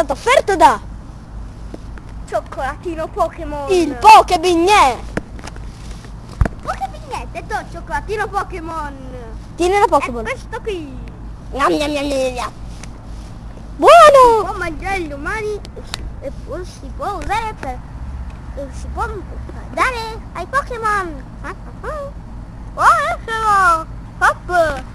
stato offerto da Cioccolatino Pokémon. il Pokebignè. Pokébignè, detto cioccolatino Pokémon. Tieni la È Pokéball. questo qui. Gnam, gnam, gnam, gnam. Buono! Può mangiare gli umani e poi si può usare per... e si può dare ai Pokémon. Ah, ah, ah. Buonissimo! Hop!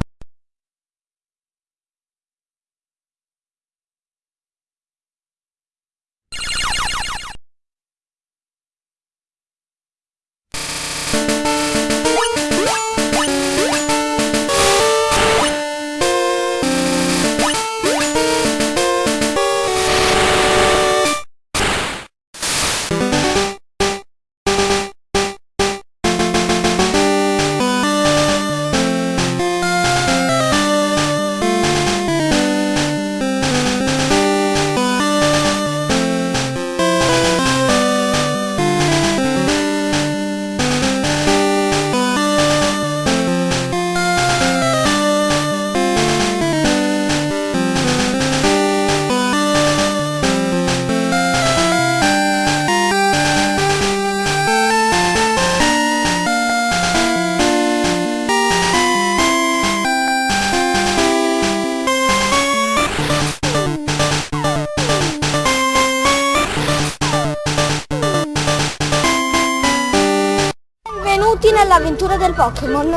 Pokémon.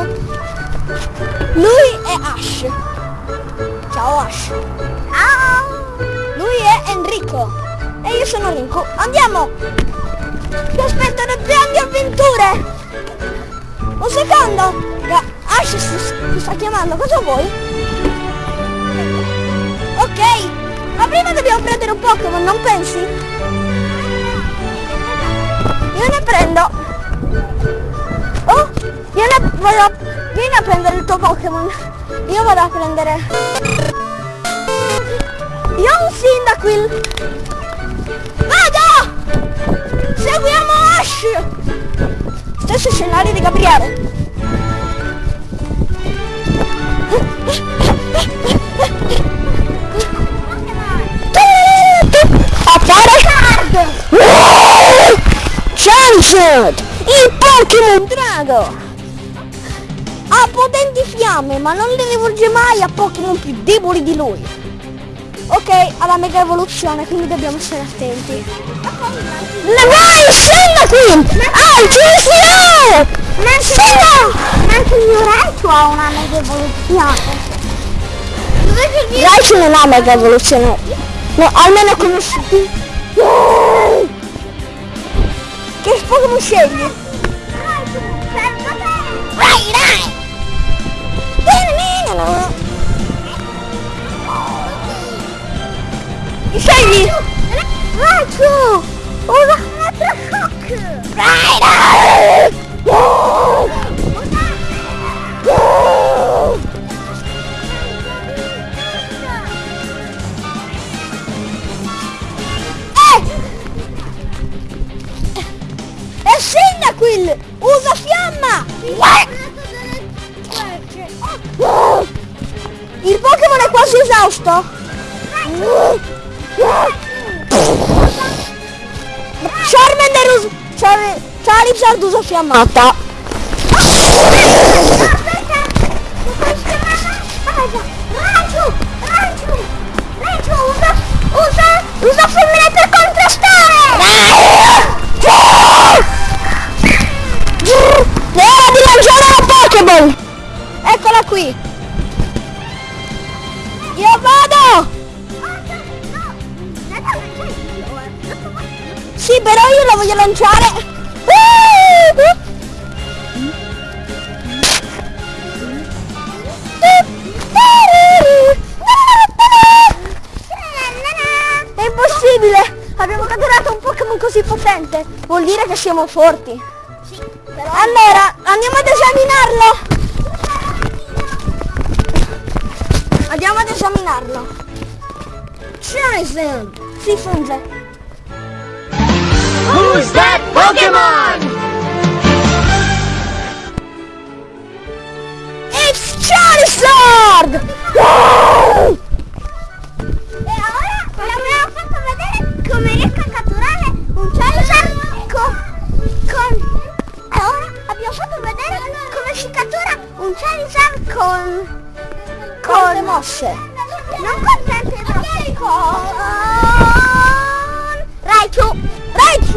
Lui è Ash. Ciao Ash. Ciao! Lui è Enrico. E io sono Rinco. Andiamo! Ti aspettano grandi avventure! Un secondo! Ash si, sta chiamando, cosa vuoi? Ok! Ma prima dobbiamo prendere un Pokémon, non pensi? Io ne prendo! Vado vieni a prendere il tuo Pokémon! Io vado a prendere... Io ho un Cyndaquil! Vado! Seguiamo Ash! Stesso scenario di Gabriele. A fare Charizard! Il Pokémon Drago! Ha potenti fiamme, ma non le rivolge mai a Pokémon più deboli di lui. Ok, alla mega evoluzione, quindi dobbiamo stare attenti. Le vai, scenda qui! Ah, ci siamo! Ma anche il mio Raichu ha una mega evoluzione. Raichu non ha mega evoluzione. No, almeno conosciuti. Che Pokémon scegli? Chi scegli? Raichu! Usa Electroshock! Vai, dai! Eh! Esausto? Charmander usa... Char... Charizard usa fiammata. Così potente! Vuol dire che siamo forti! Allora, andiamo ad esaminarlo! Andiamo ad esaminarlo! Charizard! Si funge! Who's that Pokemon?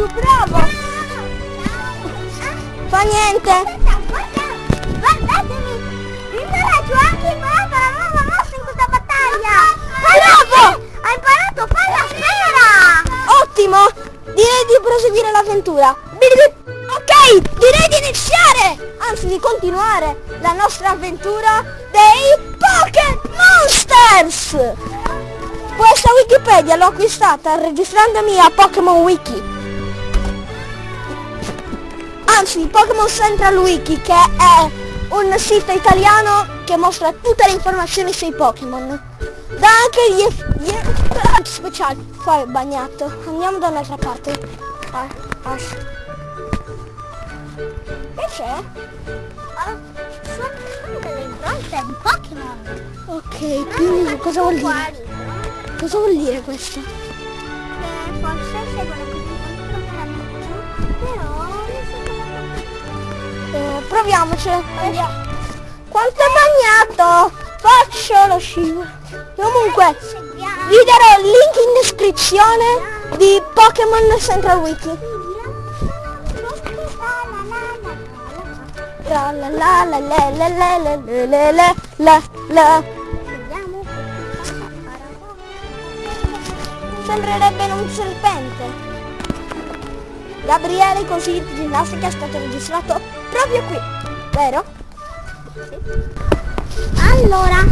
Raichu, bravo! Fa niente. Guardatemi! Il mio Raichu ha anche imparato la nuova mossa in questa battaglia! Bravo! Ha imparato palla sfera! Ottimo! Direi di proseguire l'avventura. Ok, direi di iniziare, anzi di continuare la nostra avventura dei Poké Monsters. Questa Wikipedia l'ho acquistata registrandomi a Pokémon Wiki. Anzi, Pokémon Central Wiki, che è un sito italiano che mostra tutte le informazioni sui Pokémon. Da anche gli, eff- gli effetti speciali. È bagnato. Andiamo da un'altra parte. Ah, Ash. Che c'è? Sono delle impronte di Pokémon! Ok, quindi cosa vuol dire? Cosa vuol dire questo? Che forse seguono Eh, proviamoci. Andiamo. Quanto è bagnato! Faccio lo scivolo. Comunque, vi darò il link in descrizione di Pokémon Central Wiki. La la la la la la la la la la la. Sembrerebbe un serpente. Gabriele di ginnastica è stato registrato proprio qui, vero? Allora,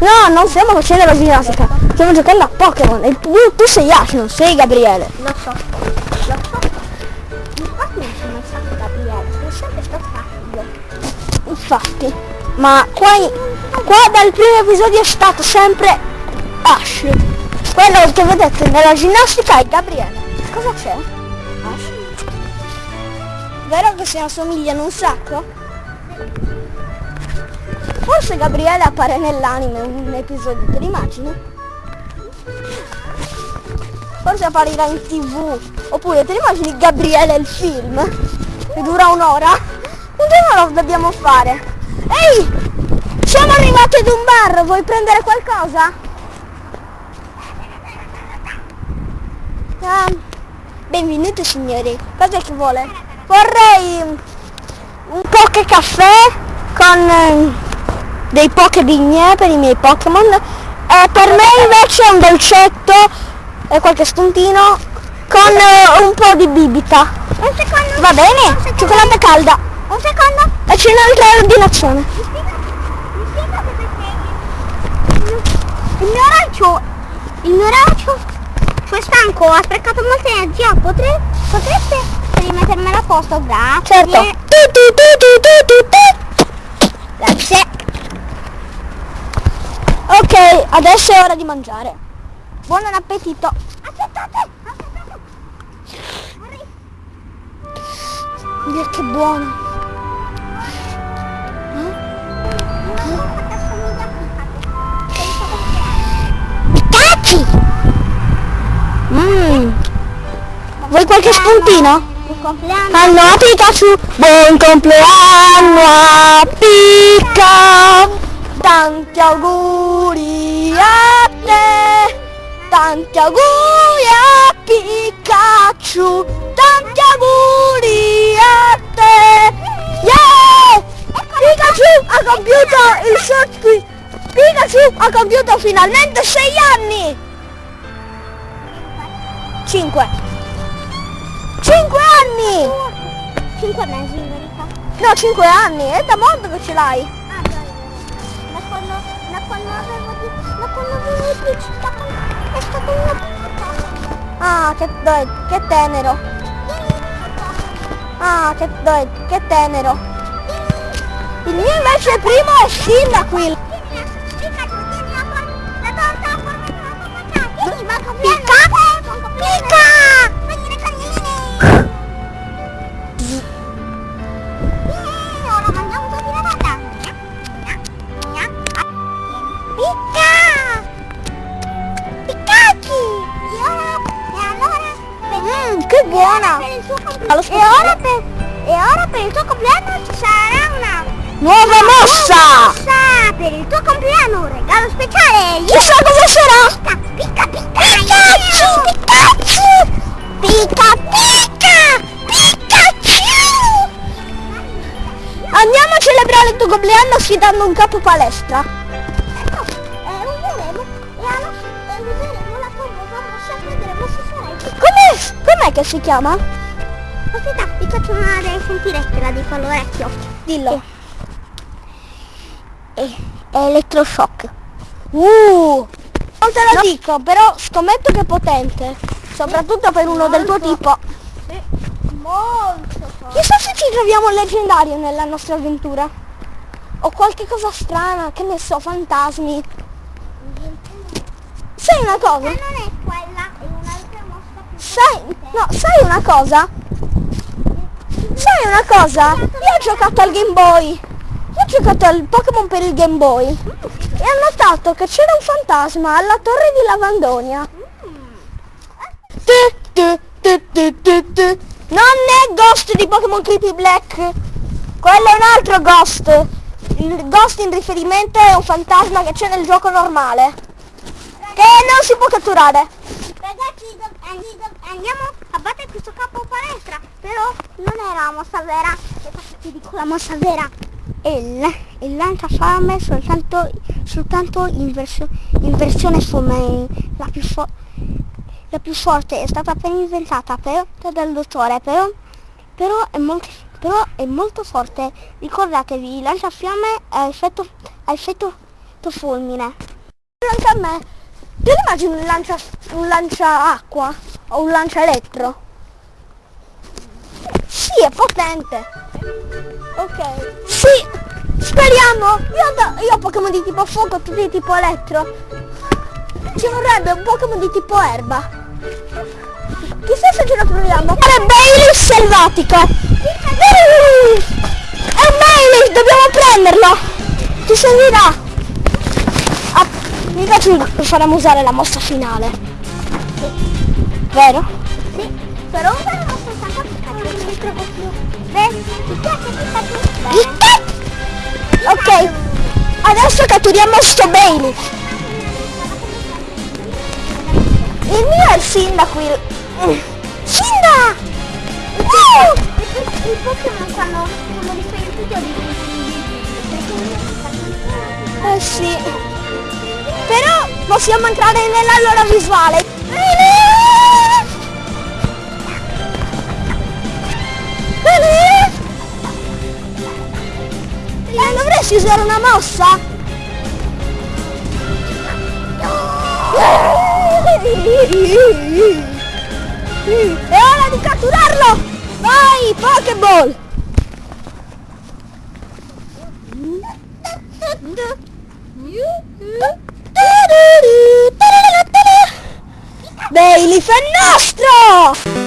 No, non stiamo facendo la ginnastica, stiamo giocando a Pokémon e tu, tu sei Ash, non sei Gabriele. lo so, lo so. Infatti non sono stato Gabriele, sono sempre stato io. Infatti, ma qua, qua dal primo episodio è stato sempre Ash. Quello che vedete nella ginnastica è Gabriele. Cosa c'è? Vero che si assomigliano un sacco? Forse Gabriele appare nell'anime un episodio, te l'immagini? Forse apparirà in tv. Oppure te l'immagini Gabriele il film? Che dura un'ora? Un giorno lo dobbiamo fare. Ehi! Siamo arrivati ad un bar, vuoi prendere qualcosa? Ah, benvenuti signori. Cos'è che vuole? Vorrei un poche caffè con eh, dei poche bigne per i miei Pokémon e per me invece un dolcetto e qualche spuntino con eh, un po' di bibita. Un secondo. Va bene? Cioccolata calda. Un secondo. E c'è un'altra ordinazione. Il mio ragazzo, il mio ragazzo, è stanco, ha sprecato molta energia, potre, potreste rimettermela a posto, grazie. Certo. Tu, tu, tu, tu, tu, tu, tu. Grazie. Ok, adesso è ora di mangiare. Buon appetito. Aspettate, aspettate. Dio, che buono. Mmm. Vuoi qualche spuntino? Compleanno. Anno a Pikachu, buon compleanno a Pika! Tanti auguri a te! Tanti auguri a Pikachu! Tanti auguri a te! Yeah! Pikachu ha compiuto il suo... Pikachu ha compiuto finalmente 6 anni! 5 5 anni! 5 mesi in verità. No, 5 anni, è da molto che ce l'hai. Ah, già, da quando, da quando avevo da quando avevo 10, da quando è stato una Ah, che, dai, che tenero. Ah, che, dai, che tenero. Il mio invece primo è Cyndaquil. Mm, Huh? compleanno sfidando un capo palestra. Ecco, eh, useremo e alla e useremo la famosa mossa e vedremo se sarai Com'è, com'è che si chiama? Aspetta, vi faccio una sentirette, la dico all'orecchio. Dillo. È, è elettroshock. Uh! Non te lo dico, però scommetto che è potente. Soprattutto per uno del tuo Molto. tipo. Molto forte. Chissà se ci troviamo leggendario nella nostra avventura. O qualche cosa strana, che ne so, fantasmi. Sai una cosa? Ma non è quella, è un'altra mossa più Sai, no, sai una cosa? Sai una cosa? Io ho giocato al Game Boy. Io ho giocato al Pokémon per il Game Boy. E ho notato che c'era un fantasma alla torre di Lavandonia. Non è Ghost di Pokémon Creepy Black. Quello è un altro Ghost. Il Ghost in riferimento è un fantasma che c'è nel gioco normale. Che non si può catturare. Ragazzi, andiamo a battere questo capo palestra. Però non era la mossa vera. Ti dico la mossa vera. Il, il lanciafiamme soltanto, soltanto in, versio- in versione full la più, fo- la più forte è stata appena inventata per, dal dottore però, però, è molto, però è molto forte ricordatevi il lanciafiamme ha effetto, ha effetto fulmine anche a me. Ti immagini un lancia, un lancia acqua o un lancia elettro? Sì, è potente. Ok. Sì, speriamo. Io, io ho Pokémon di tipo fuoco, tutti di tipo elettro. Ci vorrebbe un Pokémon di tipo erba. Chissà se ce lo troviamo. È Bailey selvatico. È un Bailey, dobbiamo prenderlo. Ti servirà. Ah, mi piace faremo usare la mossa finale. Vero? Sì, però useremo soltanto Pikachu, non mi trovo più. Beh, ti piace Pikachu? Bene. Ok, adesso catturiamo sto Bailey. Il mio è il sindaco. il- Sinda! Uh! I Pokémon quando sono riferiti a di Eh sì. Però possiamo entrare nella loro visuale. Eh, dovresti usare una mossa? È ora di catturarlo! Vai, Pokéball! Bailey fa nostro!